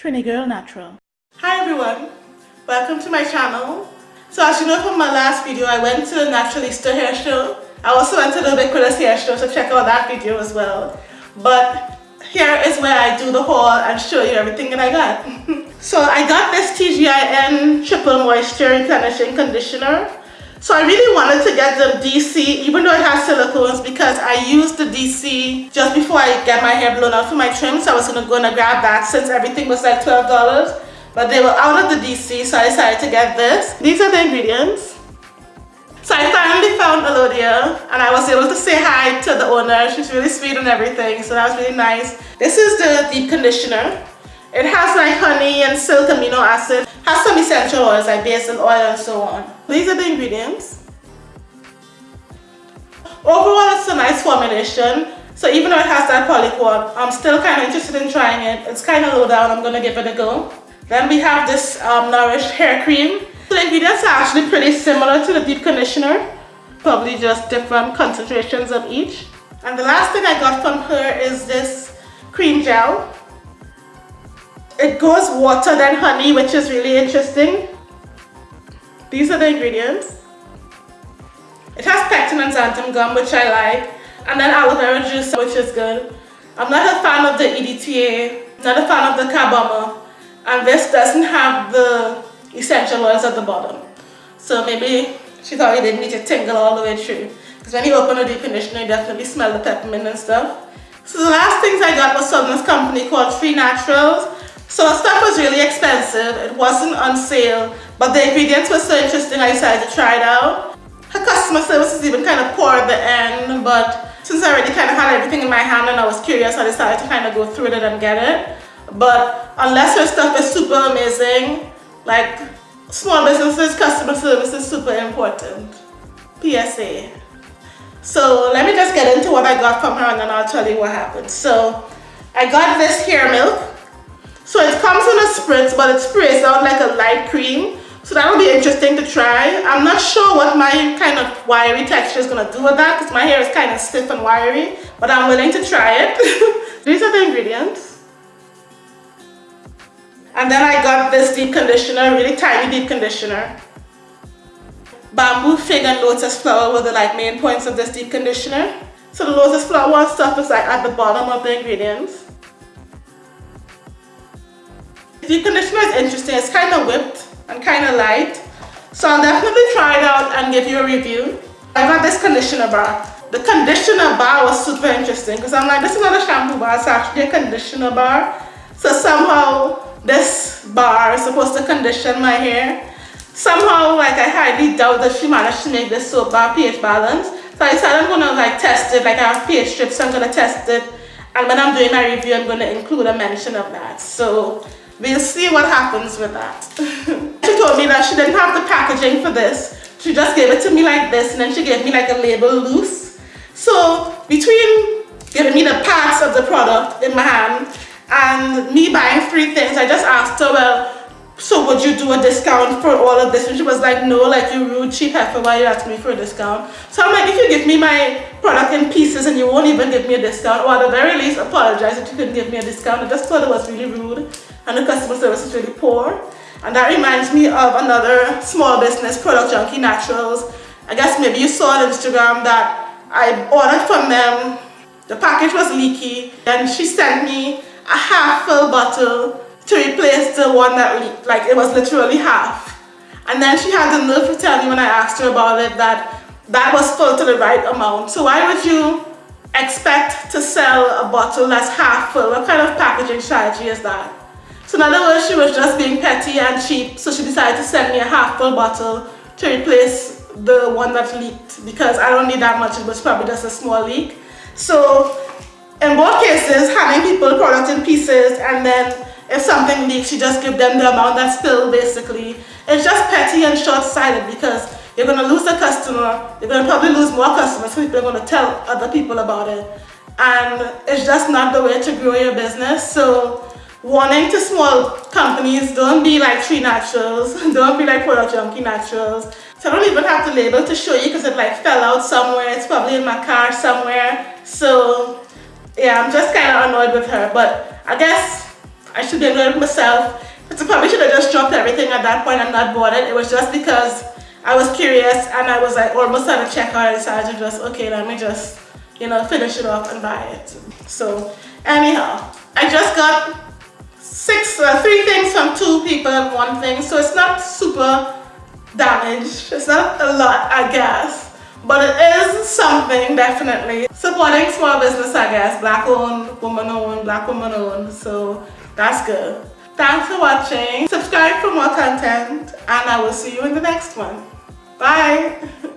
Trini Girl Natural. Hi everyone, welcome to my channel. So as you know from my last video, I went to the Naturalista hair show. I also went to the Ubiquitous hair show, so check out that video as well. But here is where I do the haul and show you everything that I got. so I got this TGIN Triple Moisture Replenishing Conditioner. So I really wanted to get the DC even though it has silicones because I used the DC just before I get my hair blown out for my trim so I was to go and grab that since everything was like $12 but they were out of the DC so I decided to get this. These are the ingredients. So I finally found Elodia and I was able to say hi to the owner. She's really sweet and everything so that was really nice. This is the deep conditioner. It has like honey and silk amino acid, has some essential oils like basil oil and so on. These are the ingredients. Overall, it's a nice formulation. So even though it has that polyquat, I'm still kind of interested in trying it. It's kind of low down. I'm going to give it a go. Then we have this um, Nourish hair cream. So the ingredients are actually pretty similar to the deep conditioner. Probably just different concentrations of each. And the last thing I got from her is this cream gel. It goes water than honey, which is really interesting. These are the ingredients. It has pectin and xanthan gum, which I like. And then aloe vera juice, which is good. I'm not a fan of the EDTA, not a fan of the carbomer. And this doesn't have the essential oils at the bottom. So maybe she thought it didn't need to tingle all the way through. Because when you open a deep conditioner, you definitely smell the peppermint and stuff. So the last things I got was from this company called Free Naturals. So the stuff was really expensive. It wasn't on sale, but the ingredients were so interesting I decided to try it out. Her customer service is even kind of poor at the end, but since I already kind of had everything in my hand and I was curious, I decided to kind of go through it and get it. But unless her stuff is super amazing, like small businesses, customer service is super important. PSA. So let me just get into what I got from her and then I'll tell you what happened. So I got this hair milk so it comes in a spritz, but it sprays out like a light cream. So that'll be interesting to try. I'm not sure what my kind of wiry texture is going to do with that because my hair is kind of stiff and wiry, but I'm willing to try it. These are the ingredients. And then I got this deep conditioner, really tiny deep conditioner. Bamboo fig and lotus flower were the like main points of this deep conditioner. So the lotus flower stuff is like at the bottom of the ingredients. The conditioner is interesting. It's kind of whipped and kind of light. So I'll definitely try it out and give you a review. I got this conditioner bar. The conditioner bar was super interesting because I'm like, this is not a shampoo bar, it's actually a conditioner bar. So somehow this bar is supposed to condition my hair. Somehow, like I highly doubt that she managed to make this soap bar pH balance. So I decided I'm gonna like test it, like I have pH strips, so I'm gonna test it. And when I'm doing my review, I'm gonna include a mention of that. So We'll see what happens with that. she told me that she didn't have the packaging for this. She just gave it to me like this and then she gave me like a label loose. So between giving me the parts of the product in my hand and me buying three things, I just asked her, well, so would you do a discount for all of this? And she was like, no, like you rude cheap heifer, why you asking me for a discount? So I'm like, if you give me my product in pieces and you won't even give me a discount, or at the very least apologize if you couldn't give me a discount. I just thought it was really rude and the customer service is really poor. And that reminds me of another small business, Product Junkie Naturals. I guess maybe you saw on Instagram that I ordered from them. The package was leaky and she sent me a half full bottle to replace the one that. Like it was literally half. And then she had the nerve to tell me when I asked her about it that that was full to the right amount. So why would you expect to sell a bottle that's half full? What kind of packaging strategy is that? So in other words, she was just being petty and cheap, so she decided to send me a half-full bottle to replace the one that leaked because I don't need that much, it was probably just a small leak. So in both cases, having people product in pieces and then if something leaks, you just give them the amount that's spilled basically. It's just petty and short-sighted because you're going to lose a customer, you're going to probably lose more customers, so people are going to tell other people about it. And it's just not the way to grow your business. So warning to small companies, don't be like Tree Naturals, don't be like Product Junkie Naturals. So I don't even have the label to show you because it like fell out somewhere, it's probably in my car somewhere. So yeah, I'm just kind of annoyed with her, but I guess I should be enjoying myself. But I probably should have just dropped everything at that point and not bought it. It was just because I was curious and I was like almost at a checkout. I decided to just, okay, let me just, you know, finish it off and buy it. So anyhow, I just got six, uh, three things from two people and one thing. So it's not super damaged. It's not a lot, I guess. But it is something, definitely. Supporting small business, I guess. Black owned, woman owned, black woman owned. So that's good. Thanks for watching. Subscribe for more content and I will see you in the next one. Bye.